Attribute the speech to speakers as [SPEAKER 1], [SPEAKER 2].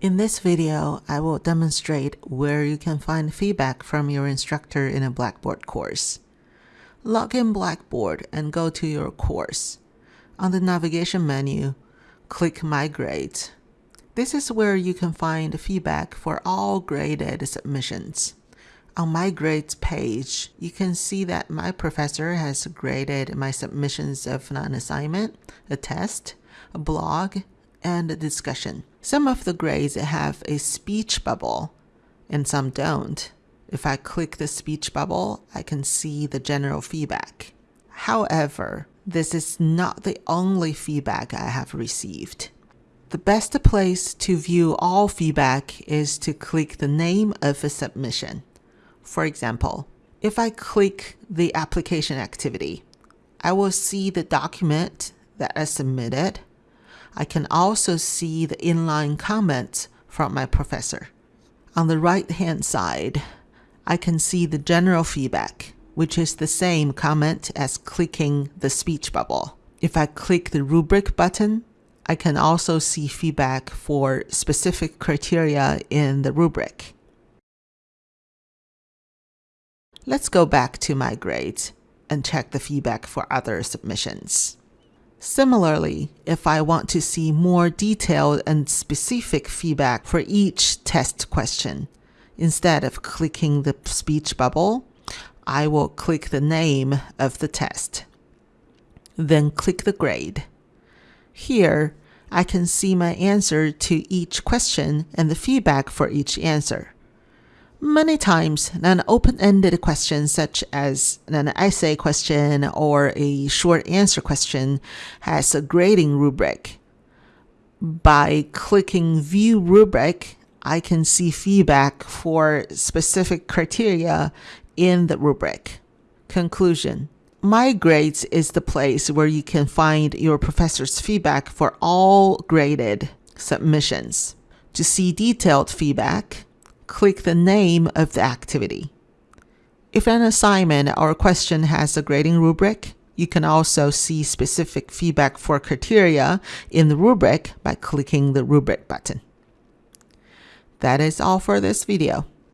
[SPEAKER 1] In this video, I will demonstrate where you can find feedback from your instructor in a Blackboard course. Log in Blackboard and go to your course. On the navigation menu, click My Grades. This is where you can find feedback for all graded submissions. On My Grades page, you can see that my professor has graded my submissions of an assignment, a test, a blog, and discussion. Some of the grades have a speech bubble and some don't. If I click the speech bubble, I can see the general feedback. However, this is not the only feedback I have received. The best place to view all feedback is to click the name of a submission. For example, if I click the application activity, I will see the document that I submitted I can also see the inline comments from my professor. On the right hand side, I can see the general feedback, which is the same comment as clicking the speech bubble. If I click the rubric button, I can also see feedback for specific criteria in the rubric. Let's go back to my grades and check the feedback for other submissions. Similarly, if I want to see more detailed and specific feedback for each test question, instead of clicking the speech bubble, I will click the name of the test. Then click the grade. Here, I can see my answer to each question and the feedback for each answer. Many times, an open-ended question such as an essay question or a short answer question has a grading rubric. By clicking View Rubric, I can see feedback for specific criteria in the rubric. Conclusion. My Grades is the place where you can find your professor's feedback for all graded submissions. To see detailed feedback, click the name of the activity. If an assignment or question has a grading rubric, you can also see specific feedback for criteria in the rubric by clicking the rubric button. That is all for this video.